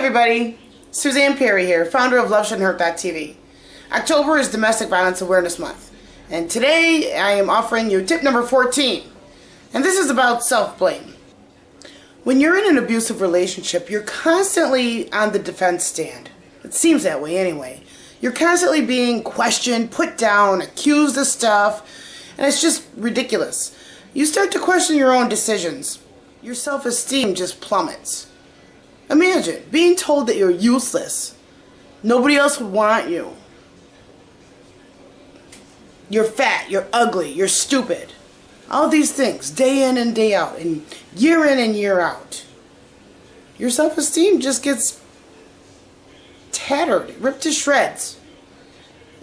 everybody, Suzanne Perry here, founder of LoveShouldn'tHurt.tv. October is Domestic Violence Awareness Month, and today I am offering you tip number 14, and this is about self-blame. When you're in an abusive relationship, you're constantly on the defense stand. It seems that way anyway. You're constantly being questioned, put down, accused of stuff, and it's just ridiculous. You start to question your own decisions. Your self-esteem just plummets. Imagine being told that you're useless. Nobody else would want you. You're fat, you're ugly, you're stupid. All these things, day in and day out, and year in and year out. Your self-esteem just gets tattered, ripped to shreds.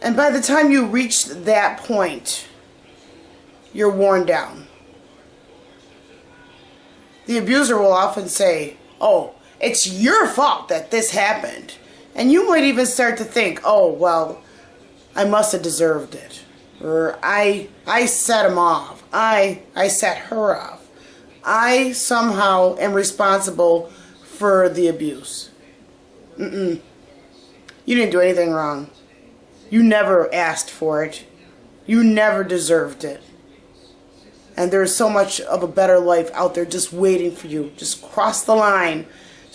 And by the time you reach that point, you're worn down. The abuser will often say, oh, it's your fault that this happened. And you might even start to think, oh, well, I must have deserved it. Or I, I set him off. I, I set her off. I somehow am responsible for the abuse. Mm-mm. You didn't do anything wrong. You never asked for it. You never deserved it. And there's so much of a better life out there just waiting for you. Just cross the line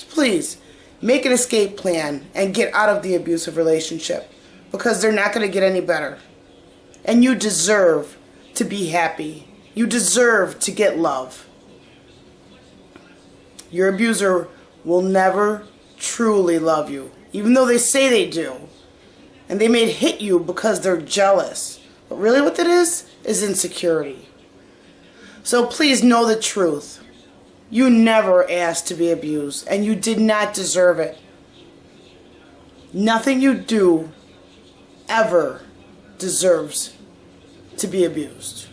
please make an escape plan and get out of the abusive relationship because they're not going to get any better. And you deserve to be happy. You deserve to get love. Your abuser will never truly love you, even though they say they do. And they may hit you because they're jealous. But really what that is, is insecurity. So please know the truth. You never asked to be abused, and you did not deserve it. Nothing you do ever deserves to be abused.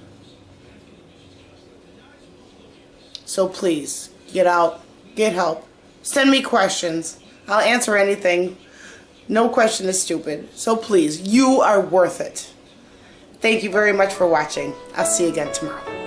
So please, get out, get help, send me questions. I'll answer anything. No question is stupid. So please, you are worth it. Thank you very much for watching. I'll see you again tomorrow.